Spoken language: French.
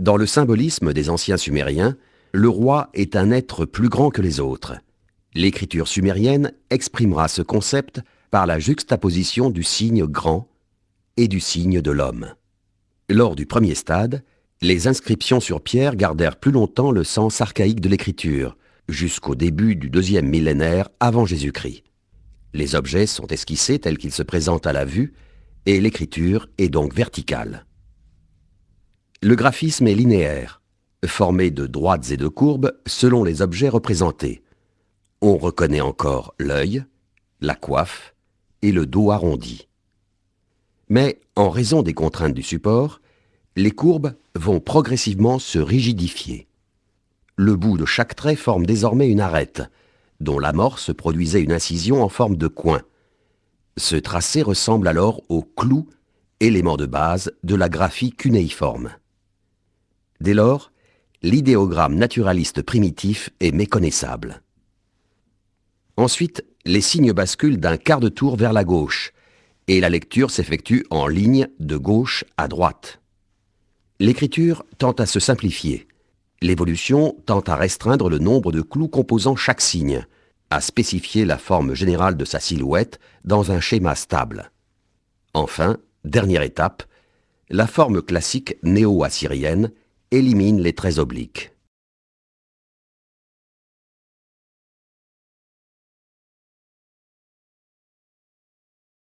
Dans le symbolisme des anciens sumériens, le roi est un être plus grand que les autres. L'écriture sumérienne exprimera ce concept par la juxtaposition du signe grand et du signe de l'homme. Lors du premier stade, les inscriptions sur pierre gardèrent plus longtemps le sens archaïque de l'écriture, jusqu'au début du deuxième millénaire avant Jésus-Christ. Les objets sont esquissés tels qu'ils se présentent à la vue, et l'écriture est donc verticale. Le graphisme est linéaire, formé de droites et de courbes selon les objets représentés. On reconnaît encore l'œil, la coiffe et le dos arrondi. Mais, en raison des contraintes du support, les courbes vont progressivement se rigidifier. Le bout de chaque trait forme désormais une arête, dont l'amorce produisait une incision en forme de coin. Ce tracé ressemble alors au clou, élément de base de la graphie cunéiforme. Dès lors, l'idéogramme naturaliste primitif est méconnaissable. Ensuite, les signes basculent d'un quart de tour vers la gauche, et la lecture s'effectue en ligne de gauche à droite. L'écriture tend à se simplifier. L'évolution tend à restreindre le nombre de clous composant chaque signe, à spécifier la forme générale de sa silhouette dans un schéma stable. Enfin, dernière étape, la forme classique néo-assyrienne élimine les traits obliques.